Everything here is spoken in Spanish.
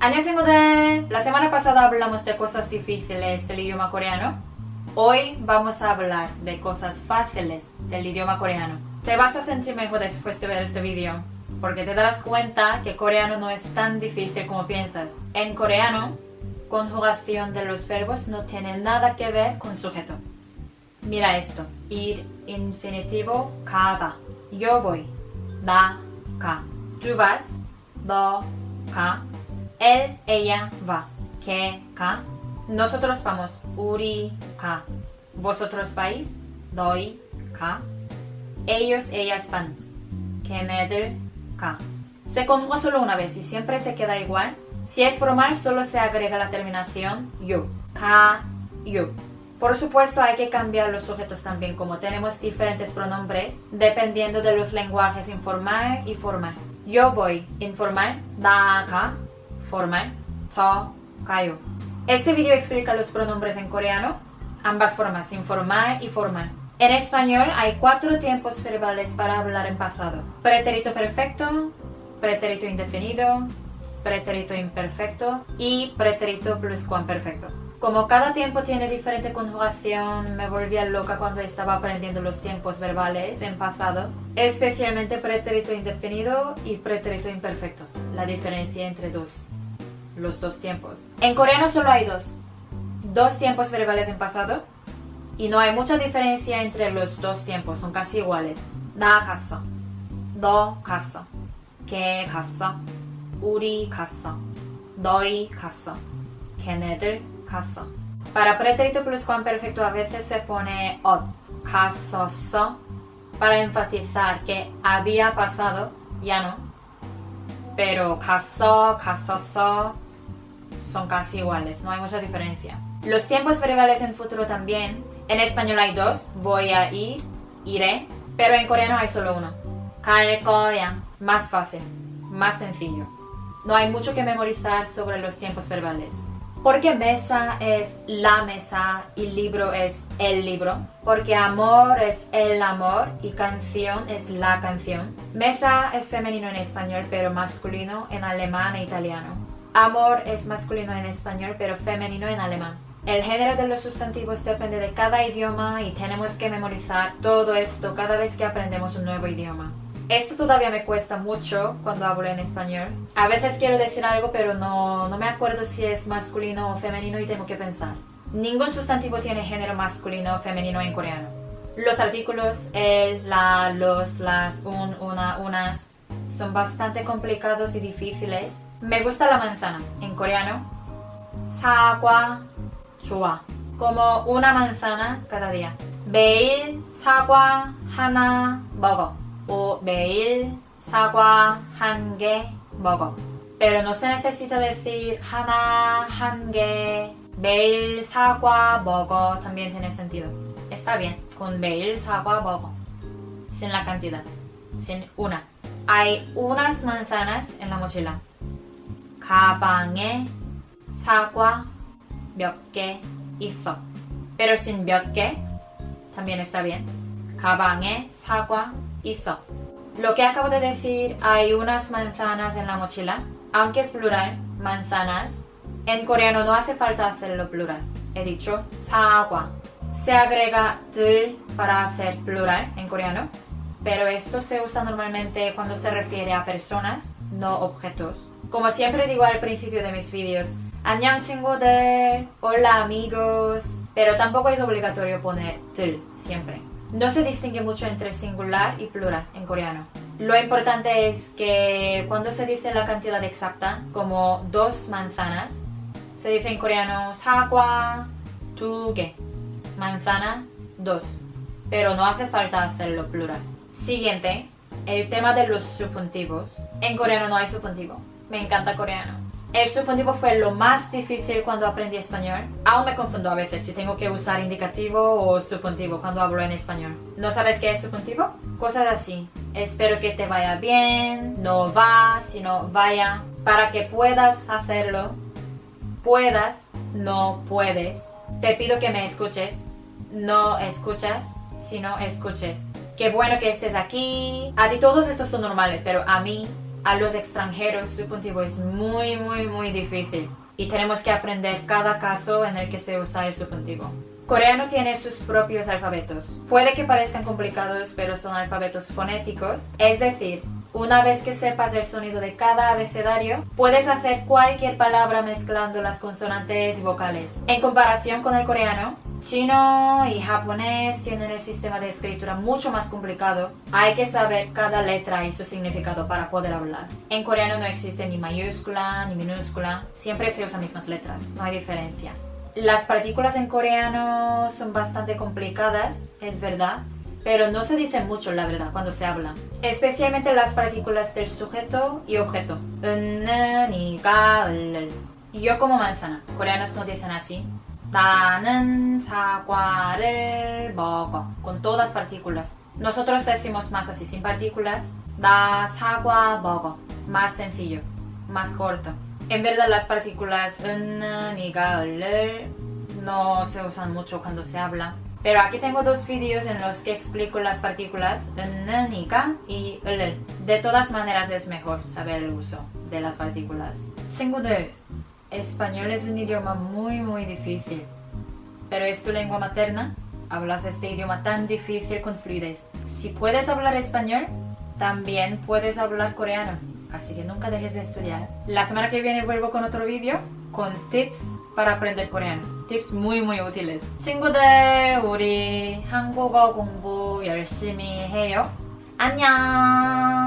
Annyeonghaseyo. La semana pasada hablamos de cosas difíciles del idioma coreano. Hoy vamos a hablar de cosas fáciles del idioma coreano. Te vas a sentir mejor después de ver este vídeo, porque te darás cuenta que coreano no es tan difícil como piensas. En coreano, conjugación de los verbos no tiene nada que ver con sujeto. Mira esto. Ir infinitivo cada. Yo voy. Da ka. Tú vas. Do ka. Él, ella va. Que, ka. Nosotros vamos. Uri, ka. Vosotros vais. Doi, ka. Ellos, ellas van. Keneder, ka. Se conjuga solo una vez y siempre se queda igual. Si es formal, solo se agrega la terminación yo. Ka, yo. Por supuesto, hay que cambiar los sujetos también, como tenemos diferentes pronombres, dependiendo de los lenguajes informal y formal. Yo voy, informal, da, ka formal, to, ¿eh? kayo. Este video explica los pronombres en coreano, ambas formas, informal y formal. En español hay cuatro tiempos verbales para hablar en pasado. Pretérito perfecto, pretérito indefinido, pretérito imperfecto y pretérito pluscuamperfecto. Como cada tiempo tiene diferente conjugación, me volvía loca cuando estaba aprendiendo los tiempos verbales en pasado, especialmente pretérito indefinido y pretérito imperfecto, la diferencia entre dos los dos tiempos. En coreano solo hay dos, dos tiempos verbales en pasado y no hay mucha diferencia entre los dos tiempos, son casi iguales. 나 갔어, 너 갔어, 걔 갔어, 우리 갔어, 너희 갔어, 걔네들 갔어. Para pretérito pluscuamperfecto a veces se pone ot, 갔었어, para enfatizar que había pasado, ya no. Pero 갔어, 갔었어 son casi iguales, no hay mucha diferencia. Los tiempos verbales en futuro también. En español hay dos, voy a ir, iré, pero en coreano hay solo uno. Kal. Más fácil, más sencillo. No hay mucho que memorizar sobre los tiempos verbales. Porque mesa es la mesa y libro es el libro. Porque amor es el amor y canción es la canción. Mesa es femenino en español pero masculino en alemán e italiano. Amor es masculino en español pero femenino en alemán. El género de los sustantivos depende de cada idioma y tenemos que memorizar todo esto cada vez que aprendemos un nuevo idioma. Esto todavía me cuesta mucho cuando hablo en español. A veces quiero decir algo pero no, no me acuerdo si es masculino o femenino y tengo que pensar. Ningún sustantivo tiene género masculino o femenino en coreano. Los artículos el, la, los, las, un, una, unas son bastante complicados y difíciles. Me gusta la manzana en coreano. 사과 좋아. Como una manzana cada día. 매일 사과 하나 먹어. o 매일 사과 한 개 먹어. Pero no se necesita decir 하나 한 개. 매일 사과 먹어 también tiene sentido. Está bien con 매일 사과 먹어. Sin la cantidad. Sin una. Hay unas manzanas en la mochila. 가방에 사과 몇 개 있어. Pero sin 몇 개 también está bien. 가방에 사과 있어. Lo que acabo de decir, hay unas manzanas en la mochila, aunque es plural, manzanas. En coreano no hace falta hacerlo plural. He dicho 사과. Se agrega 들 para hacer plural en coreano, pero esto se usa normalmente cuando se refiere a personas, no objetos. Como siempre digo al principio de mis vídeos, de hola amigos, pero tampoco es obligatorio poner tul siempre. No se distingue mucho entre singular y plural en coreano. Lo importante es que cuando se dice la cantidad exacta, como dos manzanas, se dice en coreano sakwa tuge, manzana dos, pero no hace falta hacerlo plural. Siguiente, el tema de los subjuntivos. En coreano no hay subjuntivo. Me encanta coreano. El subjuntivo fue lo más difícil cuando aprendí español. Aún me confundo a veces si tengo que usar indicativo o subjuntivo cuando hablo en español. ¿No sabes qué es subjuntivo? Cosas así. Espero que te vaya bien, no va, sino vaya. Para que puedas hacerlo, puedas, no puedes. Te pido que me escuches, no escuchas, sino escuches. Qué bueno que estés aquí. A ti todos estos son normales, pero a mí a los extranjeros subjuntivo es muy muy muy difícil y tenemos que aprender cada caso en el que se usa el subjuntivo. Coreano tiene sus propios alfabetos. Puede que parezcan complicados, pero son alfabetos fonéticos, es decir, una vez que sepas el sonido de cada abecedario, puedes hacer cualquier palabra mezclando las consonantes y vocales. En comparación con el coreano, chino y japonés tienen el sistema de escritura mucho más complicado. Hay que saber cada letra y su significado para poder hablar. En coreano no existe ni mayúscula ni minúscula, siempre se usan mismas letras, no hay diferencia. Las partículas en coreano son bastante complicadas, es verdad, pero no se dice mucho la verdad cuando se habla. Especialmente las partículas del sujeto y objeto. Yo como manzana. Coreanos no dicen así. 나는 사과를 먹어. Con todas partículas. Nosotros decimos más así, sin partículas. 나 사과 먹어. Más sencillo, más corto. En verdad las partículas no se usan mucho cuando se habla. Pero aquí tengo dos vídeos en los que explico las partículas y De todas maneras es mejor saber el uso de las partículas. 친구들, español es un idioma muy muy difícil. Pero es tu lengua materna, hablas este idioma tan difícil con fluidez. Si puedes hablar español, también puedes hablar coreano. Así que nunca dejes de estudiar. La semana que viene vuelvo con otro vídeo con tips para aprender coreano. Tips muy muy útiles. 친구들, 우리 한국어 공부 열심히 해요. 안녕!